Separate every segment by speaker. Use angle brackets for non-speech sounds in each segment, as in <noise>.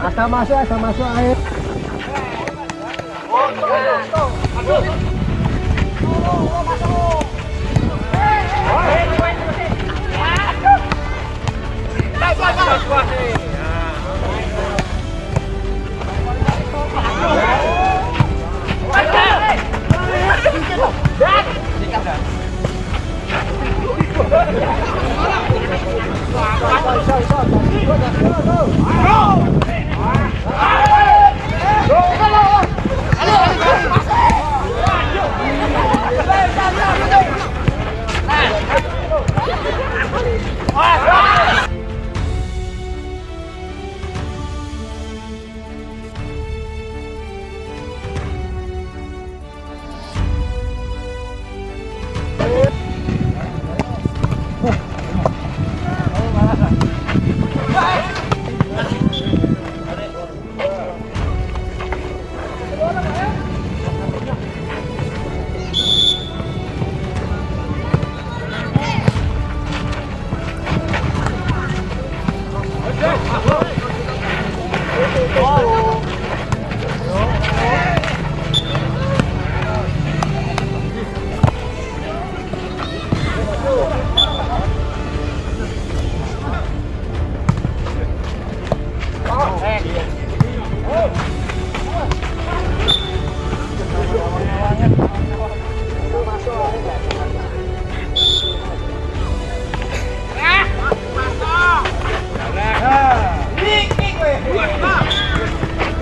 Speaker 1: Asal masuk, asal masuk air.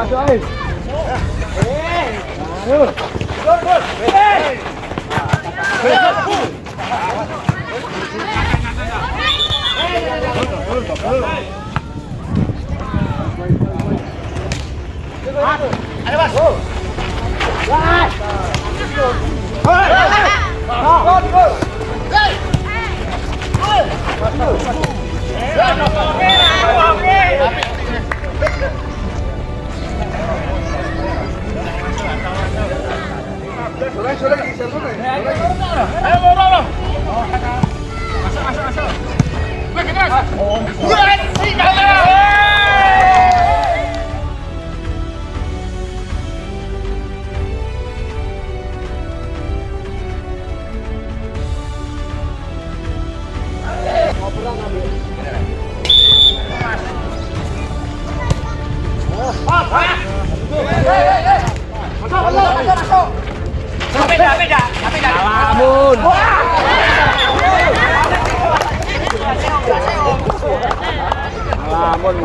Speaker 1: Joyce. Ada mas. Wah. Hei. Hei. Hei. Hei.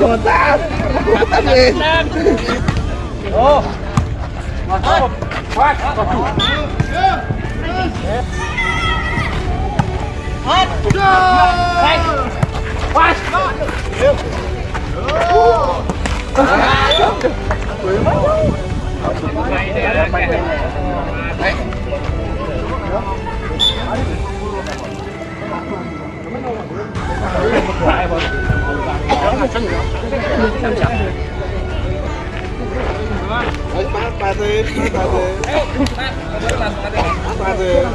Speaker 1: Của ta Của ta gì Ô Ngọt không Khoan Ngọt chủ Hết Khoan Khoan Đấy sẵn rồi Sẵn sẵn rồi Ba tư, ba tư Ba tư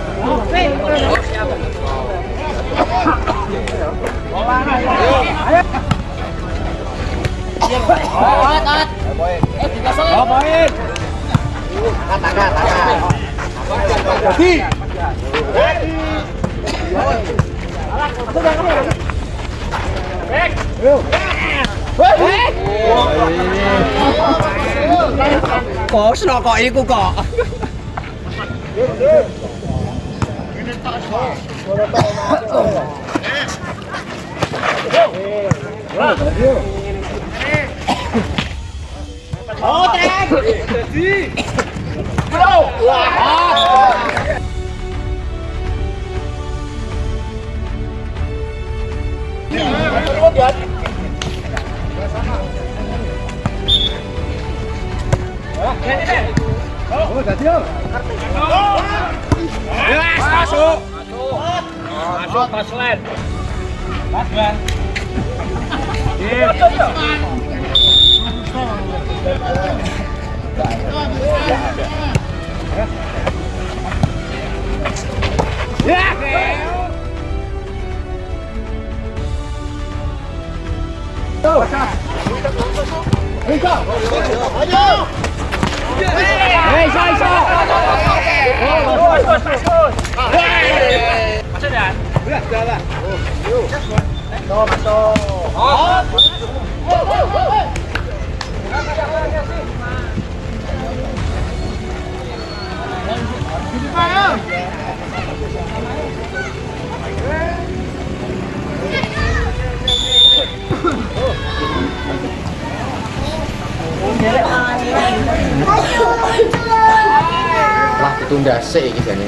Speaker 1: Bawain. Tata ka, tata. Jadi. Back. Yuk có nó có ý của cỏ Outra! Yes, masuk. Masuk. Masuk Mas Mas Bang. Masuk. Masuk. Go! Eso, eso. Toma, toma. ditunda sih iki jane.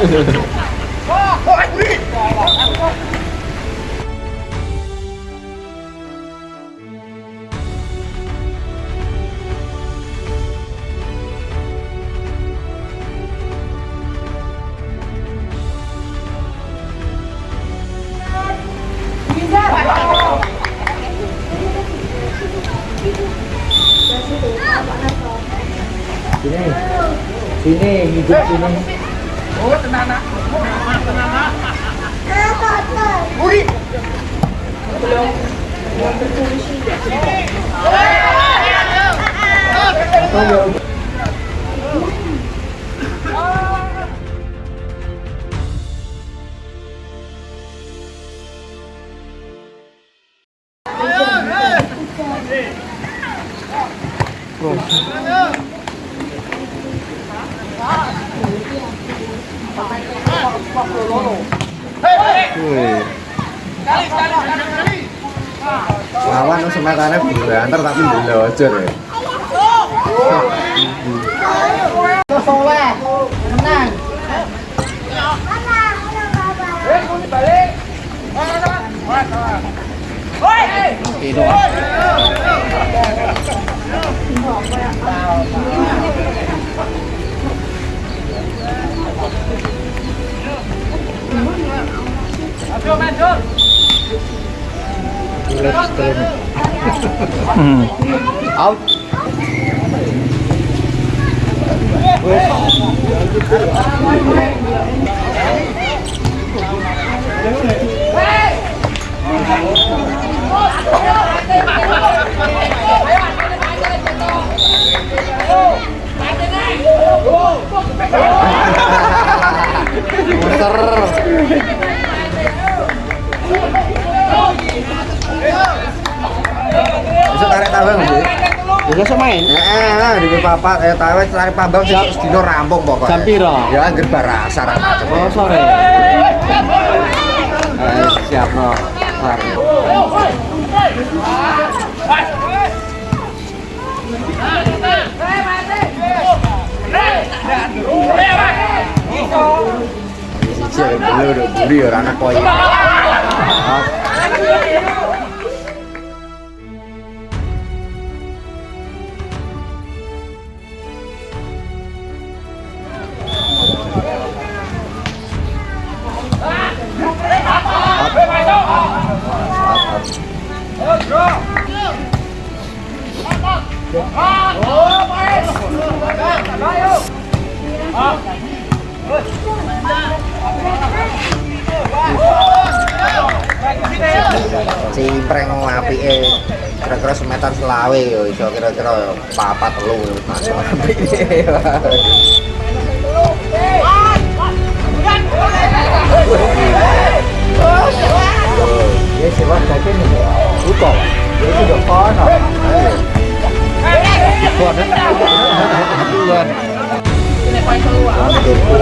Speaker 1: sini hidup sini អូតណាណាណាណាអាបត់ទៅអូយលងមកទៅជូនឈីយ៉ា
Speaker 2: អូយអូ
Speaker 1: យ lawan wis matane banter tapi blojor ya. Soleh, out <laughs> tarik tabang nggih. Ya main. di papat eh, tarik tarik pambang sing dino rampung pokoknya. Jam Ya anggere barasa Oh, sore. Eh, siap no. Mari. Ini cewek belur, beli orang anak Cimpreng apike kira-kira semetan selawe yo iso kira-kira papa telu masuk Ya sih, cuối cùng để cái được khó nào đấy, vượt đấy vượt